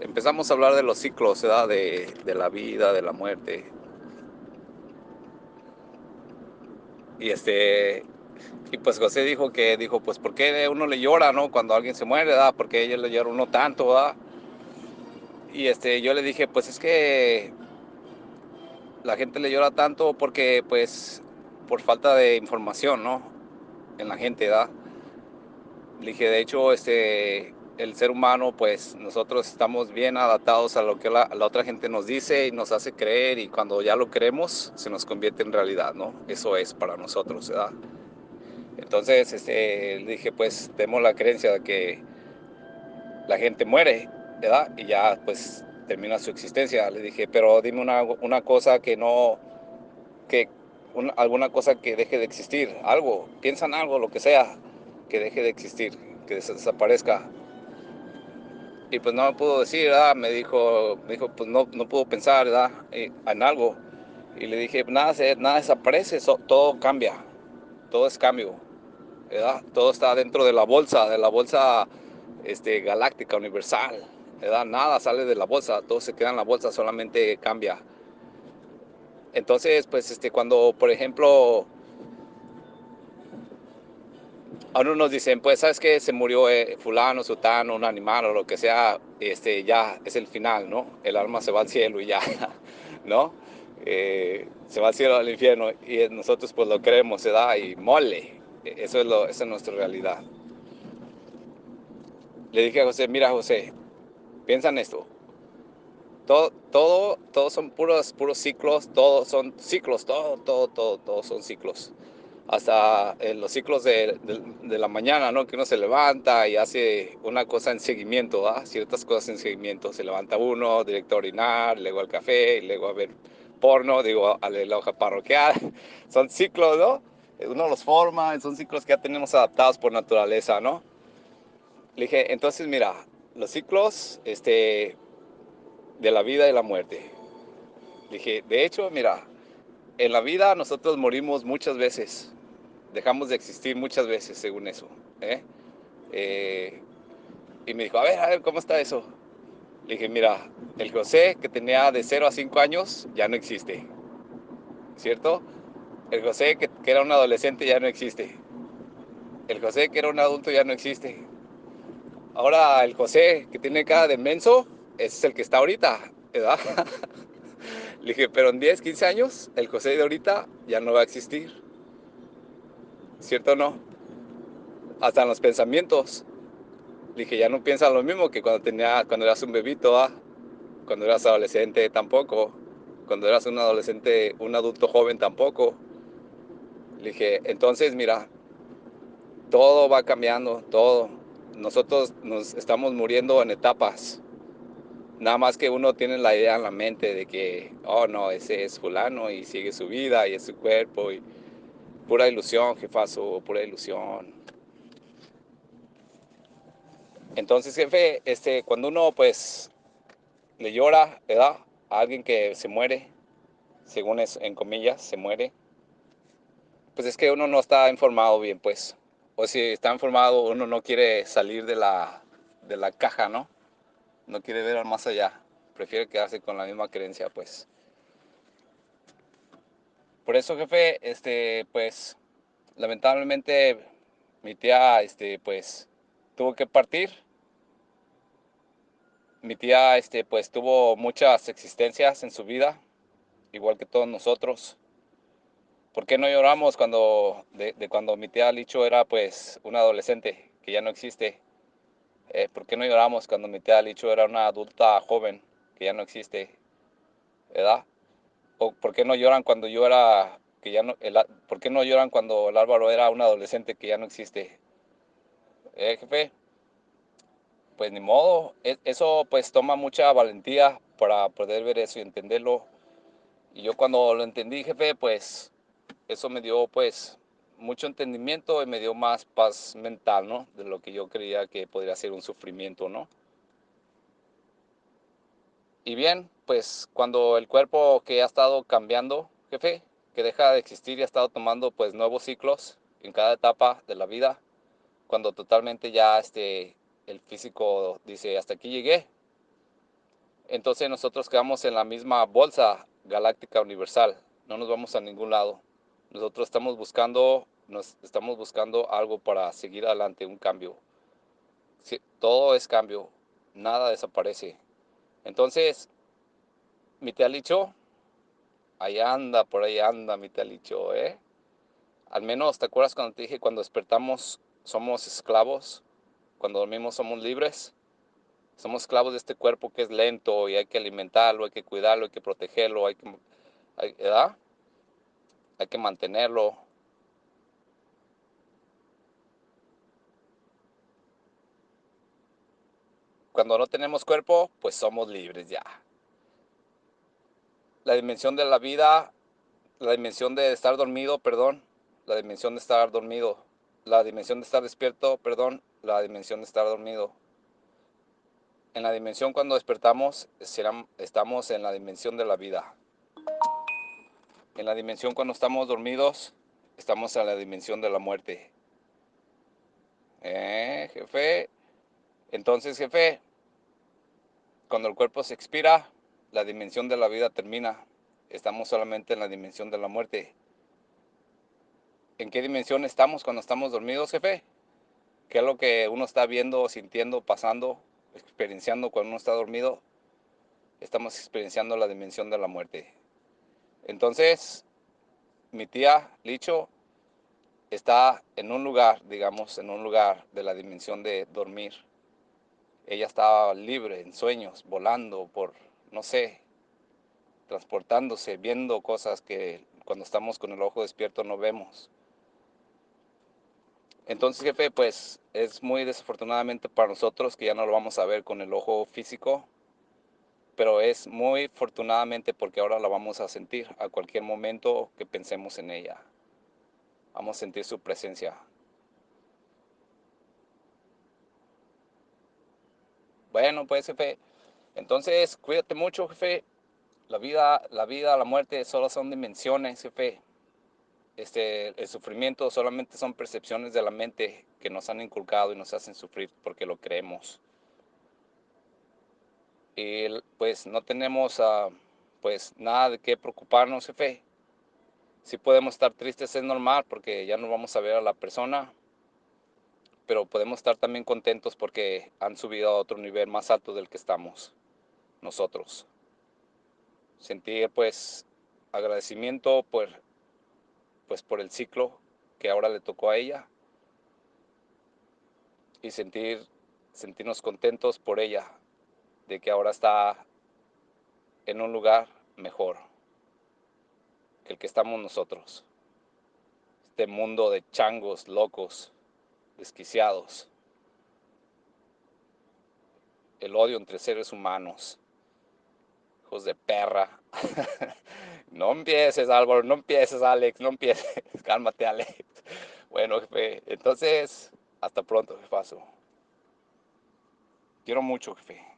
Empezamos a hablar de los ciclos, ¿verdad? De, de la vida, de la muerte. Y este, y pues José dijo que, dijo, pues, ¿por qué uno le llora, no? Cuando alguien se muere, ¿verdad? Porque ella le llora uno tanto, ¿verdad? Y este, yo le dije, pues es que la gente le llora tanto porque, pues, por falta de información, ¿no? En la gente, ¿verdad? Le dije, de hecho, este, el ser humano, pues nosotros estamos bien adaptados a lo que la, la, otra gente nos dice y nos hace creer y cuando ya lo creemos se nos convierte en realidad, ¿no? Eso es para nosotros, ¿verdad? Entonces, este, dije, pues tenemos la creencia de que la gente muere, ¿verdad? Y ya, pues termina su existencia. Le dije, pero dime una, una cosa que no, que una, alguna cosa que deje de existir, algo, piensa en algo, lo que sea, que deje de existir, que desaparezca. Y pues no me pudo decir. Me dijo, me dijo pues no, no puedo pensar, ¿verdad? En algo. Y le dije, nada, nada desaparece, todo cambia, todo es cambio. Todo está dentro de la bolsa, de la bolsa este, galáctica, universal. Nada sale de la bolsa, todo se queda en la bolsa, solamente cambia. Entonces, pues, este, cuando, por ejemplo, a nos dicen, pues, ¿sabes qué? Se murió eh, fulano, sutano, un animal o lo que sea, este, ya es el final, ¿no? El alma se va al cielo y ya, ¿no? Eh, se va al cielo al infierno y nosotros pues lo creemos, se da y mole. Eso es, lo, esa es nuestra realidad. Le dije a José, mira José, piensa en esto. Todo, todo, todo son puros, puros ciclos, todos son ciclos, todo, todo, todo, todos son ciclos hasta en los ciclos de, de, la mañana, ¿no? Que uno se levanta y hace una cosa en seguimiento. Ciertas cosas en seguimiento. Se levanta uno, directo a orinar, luego al café, luego a ver porno, digo, a la hoja parroquial. Son ciclos, ¿no? Uno los forma, son ciclos que ya tenemos adaptados por naturaleza, ¿no? Le dije, entonces mira, los ciclos este, de la vida y la muerte. Le dije, de hecho, mira, en la vida nosotros morimos muchas veces, dejamos de existir muchas veces según eso. ¿eh? Eh, y me dijo, a ver, a ver, ¿cómo está eso? Le dije, mira, el José que tenía de 0 a 5 años ya no existe, ¿cierto? El José que, era un adolescente ya no existe. El José que era un adulto ya no existe. Ahora el José que tiene cara de menso, es el que está ahorita, ¿verdad? Le dije, pero en 10, 15 años, el José de ahorita ya no va a existir. ¿Cierto o no? Hasta en los pensamientos. Dije, ya no piensa lo mismo que cuando, tenía, cuando eras un bebito, ¿ah? cuando eras adolescente tampoco, cuando eras un adolescente, un adulto joven tampoco. Dije, entonces mira, todo va cambiando, todo. Nosotros nos estamos muriendo en etapas. Nada más que uno tiene la idea en la mente de que, oh no, ese es fulano y sigue su vida y es su cuerpo y pura ilusión, jefazo, pura ilusión. Entonces, jefe, este, cuando uno pues le llora, ¿verdad? A alguien que se muere, según es, en comillas, se muere, pues es que uno no está informado bien, pues. O si está informado, uno no quiere salir de la, de la caja, ¿no? no quiere ver más allá, prefiere quedarse con la misma creencia, pues. Por eso, jefe, este, pues, lamentablemente mi tía, este, pues, tuvo que partir. Mi tía, este, pues, tuvo muchas existencias en su vida, igual que todos nosotros. ¿Por qué no lloramos cuando, de, cuando mi tía Licho era, pues, un adolescente que ya no existe? Eh, ¿Por qué no lloramos cuando mi tía Licho era una adulta joven que ya no existe? ¿Verdad? ¿O por qué no lloran cuando yo era, que ya no, el, ¿por qué no lloran cuando el Álvaro era un adolescente que ya no existe? ¿Eh, jefe? Pues ni modo, e, eso pues toma mucha valentía para poder ver eso y entenderlo. Y yo cuando lo entendí, jefe, pues eso me dio pues mucho entendimiento y me dio más paz mental, ¿no? De lo que yo creía que podría ser un sufrimiento, ¿no? Y bien, pues cuando el cuerpo que ha estado cambiando, jefe, que deja de existir y ha estado tomando pues nuevos ciclos en cada etapa de la vida, cuando totalmente ya este, el físico dice, hasta aquí llegué, entonces nosotros quedamos en la misma bolsa galáctica universal, no nos vamos a ningún lado. Nosotros estamos buscando, nos estamos buscando algo para seguir adelante, un cambio. todo es cambio, nada desaparece. Entonces, mi Licho, ahí anda, por ahí anda mi Licho, ¿eh? Al menos, ¿te acuerdas cuando te dije, cuando despertamos somos esclavos? Cuando dormimos somos libres. Somos esclavos de este cuerpo que es lento y hay que alimentarlo, hay que cuidarlo, hay que protegerlo, hay que, ¿verdad? Hay que mantenerlo. Cuando no tenemos cuerpo, pues somos libres ya. La dimensión de la vida, la dimensión de estar dormido, perdón, la dimensión de estar dormido, la dimensión de estar despierto, perdón, la dimensión de estar dormido. En la dimensión cuando despertamos, estamos en la dimensión de la vida. En la dimensión cuando estamos dormidos, estamos en la dimensión de la muerte. ¿Eh, jefe? Entonces, jefe, cuando el cuerpo se expira, la dimensión de la vida termina. Estamos solamente en la dimensión de la muerte. ¿En qué dimensión estamos cuando estamos dormidos, jefe? ¿Qué es lo que uno está viendo, sintiendo, pasando? experienciando cuando uno está dormido, estamos experienciando la dimensión de la muerte. Entonces, mi tía Licho está en un lugar, digamos, en un lugar de la dimensión de dormir. Ella estaba libre, en sueños, volando por, no sé, transportándose, viendo cosas que cuando estamos con el ojo despierto no vemos. Entonces, jefe, pues es muy desafortunadamente para nosotros que ya no lo vamos a ver con el ojo físico, pero es muy afortunadamente porque ahora la vamos a sentir a cualquier momento que pensemos en ella. Vamos a sentir su presencia. Bueno, pues jefe, entonces cuídate mucho, jefe. La vida, la vida, la muerte solo son dimensiones, jefe este, el sufrimiento solamente son percepciones de la mente que nos han inculcado y nos hacen sufrir porque lo creemos. Y pues no tenemos uh, pues nada de qué preocuparnos, jefe. Si podemos estar tristes es normal porque ya no vamos a ver a la persona, pero podemos estar también contentos porque han subido a otro nivel más alto del que estamos nosotros. Sentir pues agradecimiento por pues por el ciclo que ahora le tocó a ella y sentir, sentirnos contentos por ella, de que ahora está en un lugar mejor que el que estamos nosotros. Este mundo de changos, locos, desquiciados. El odio entre seres humanos. De perra. No empieces, Álvaro, no empieces, Alex, no empieces. Cálmate, Alex. Bueno, jefe, entonces, hasta pronto, jefazo. Quiero mucho, jefe.